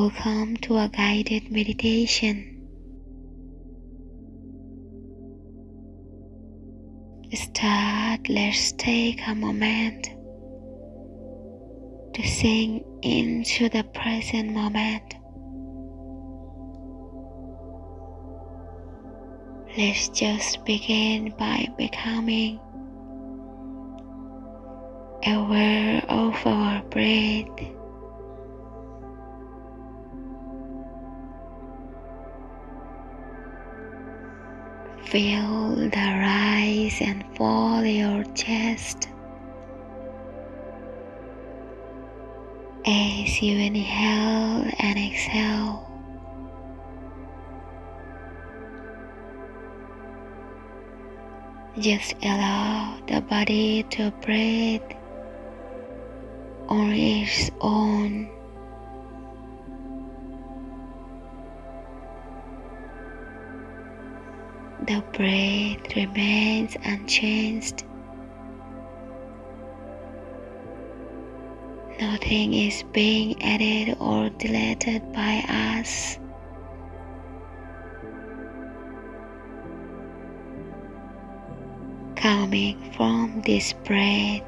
Welcome to a guided meditation. Start, let's take a moment to sink into the present moment. Let's just begin by becoming aware of our breath. Feel the rise and fall of your chest as you inhale and exhale. Just allow the body to breathe on its own. The breath remains unchanged. Nothing is being added or deleted by us. Coming from this breath,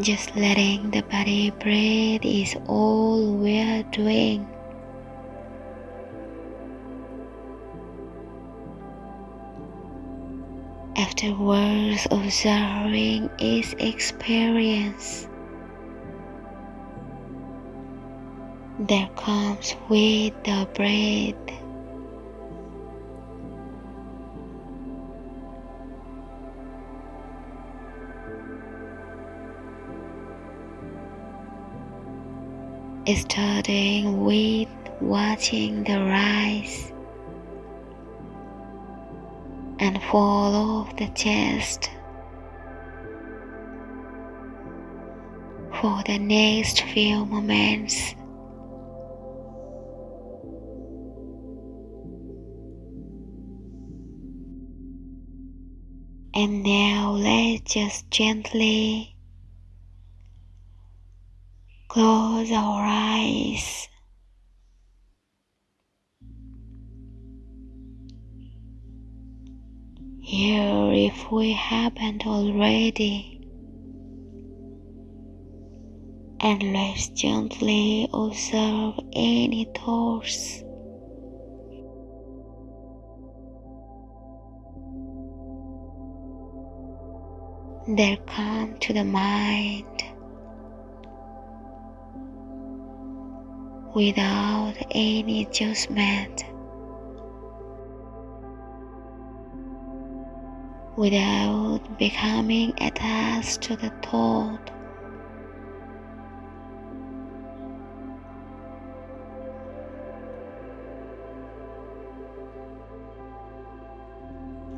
Just letting the body breathe is all we're doing. Afterwards, observing its experience. There comes with the breath starting with watching the rise and fall of the chest for the next few moments. And now let's just gently Close our eyes. Here, if we haven't already, and let's gently observe any thoughts. that come to the mind. Without any judgment, without becoming attached to the thought.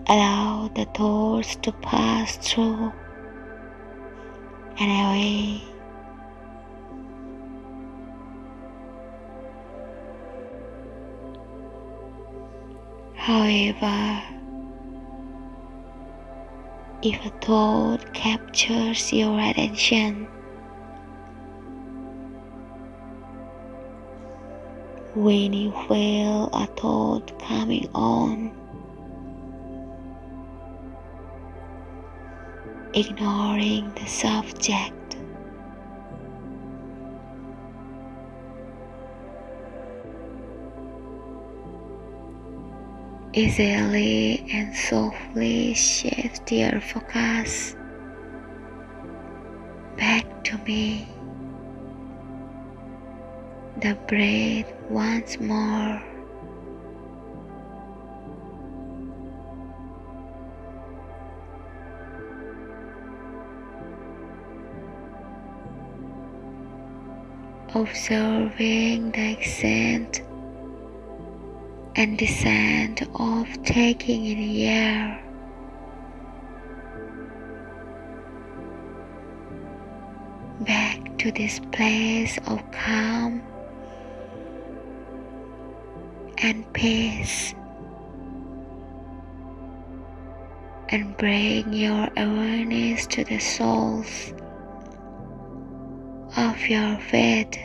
Allow the thoughts to pass through and away. However, if a thought captures your attention, when you feel a thought coming on, ignoring the subject easily and softly shift your focus back to me. The breath once more. Observing the accent and descent of taking in the air. Back to this place of calm and peace. and bring your awareness to the soles of your feet.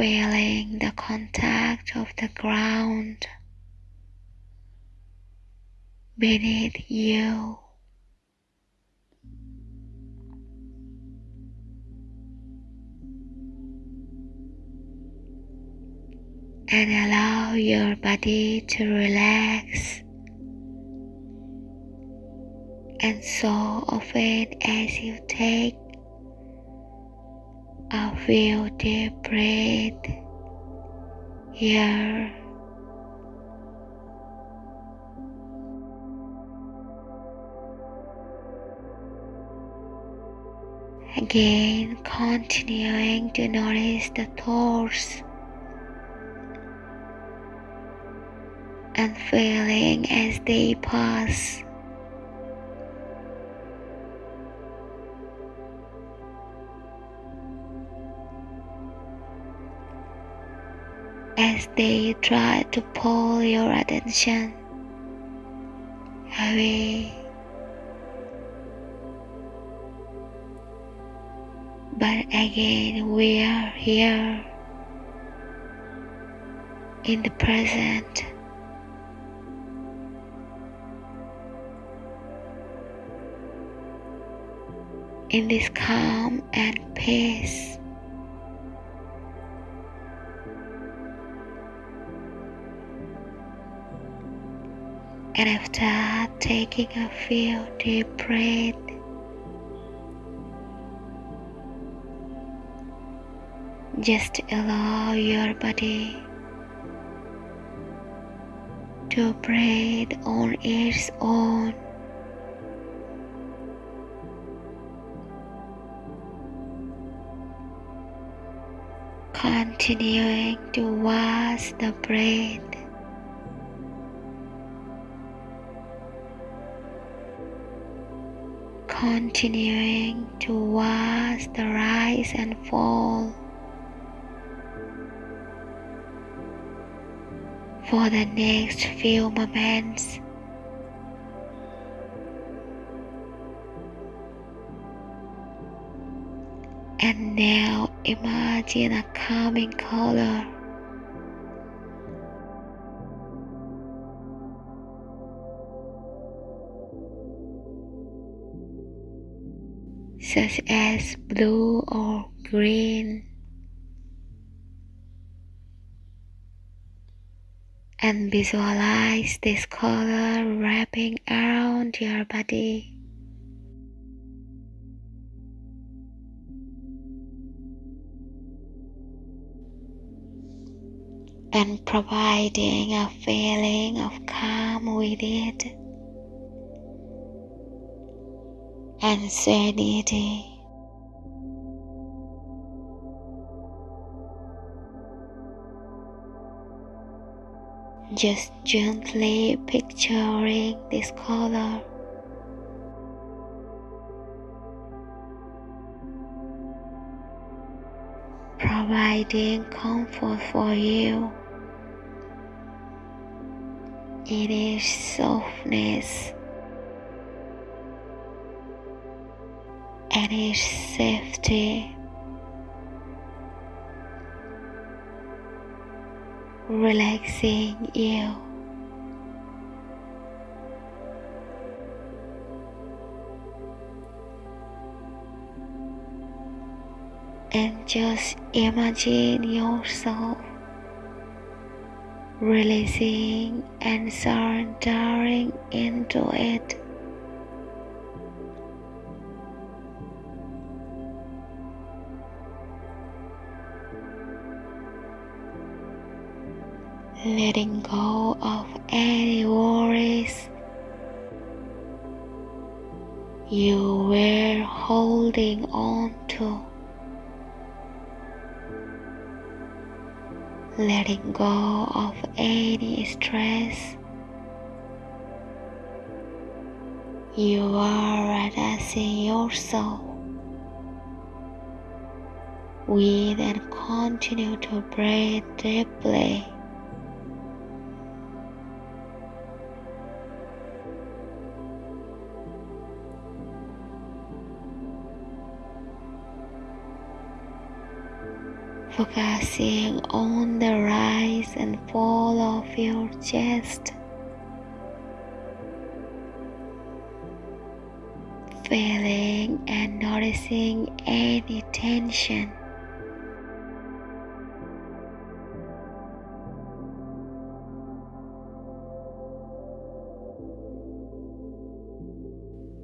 Feeling the contact of the ground beneath you. and allow your body to relax. And so often as you take few deep breaths here. Again, continuing to notice the thoughts and feeling as they pass. As they try to pull your attention away. But again, we are here in the present. in this calm and peace. And after taking a few deep breaths, just allow your body to breathe on its own. continuing to wash the breath. Continuing to watch the rise and fall for the next few moments. And now imagine a calming color. Such as blue or green. And visualize this color wrapping around your body. and providing a feeling of calm with it and serenity. Just gently picturing this color. Providing comfort for you. It is softness and is safety. Relaxing you. And just imagine yourself releasing and surrendering into it. Letting go of any worries you were holding on to. letting go of any stress. You are relaxing yourself Breathe and continue to breathe deeply. Focusing on the rise and fall of your chest. Feeling and noticing any tension.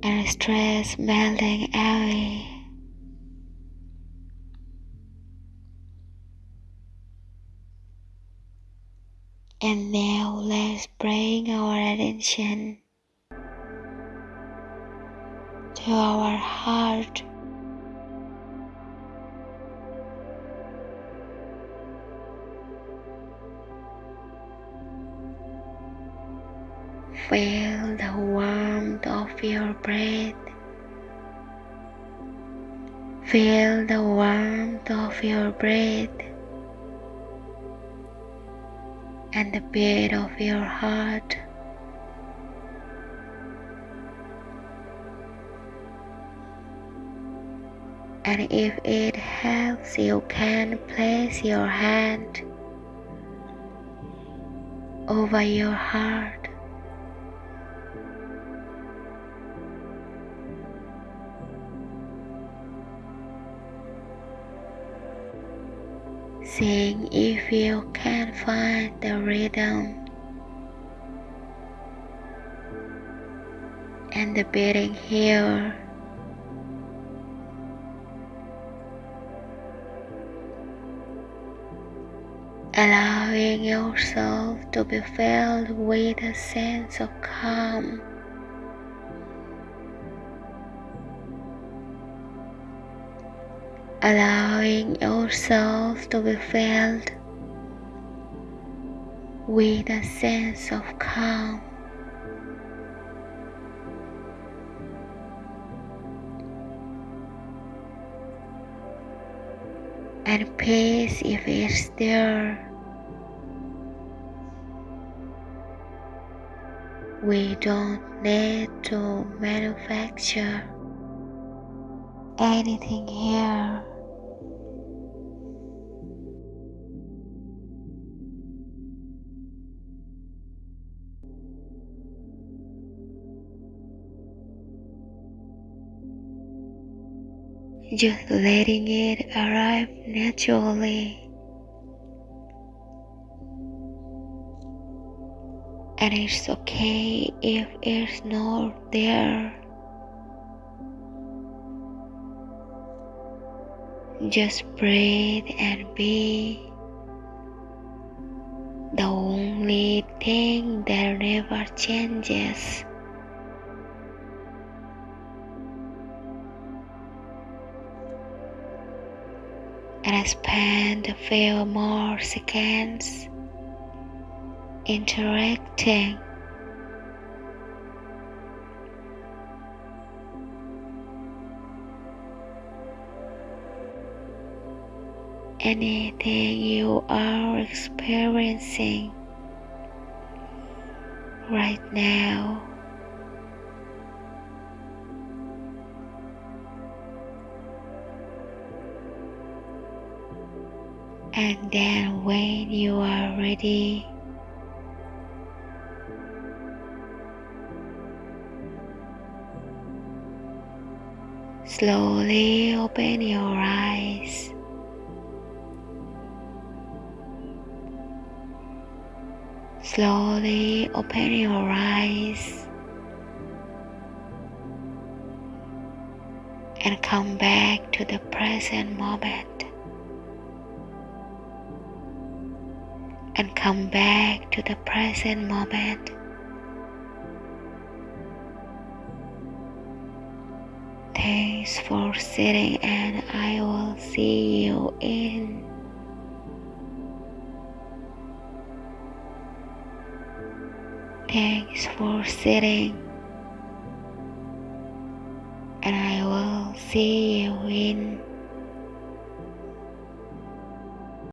and stress melting away. And now let's bring our attention to our heart. Feel the warmth of your breath. Feel the warmth of your breath and the beat of your heart. And if it helps, you can place your hand over your heart Seeing if you can find the rhythm and the beating here. Allowing yourself to be filled with a sense of calm. Allowing yourself to be filled with a sense of calm. And peace if it's there. We don't need to manufacture anything here. Just letting it arrive naturally. And it's okay if it's not there. Just breathe and be. The only thing that never changes. And spend a few more seconds interacting. Anything you are experiencing right now. And then when you are ready, slowly open your eyes. Slowly open your eyes and come back to the present moment. And come back to the present moment. Thanks for sitting, and I will see you in. Thanks for sitting, and I will see you in.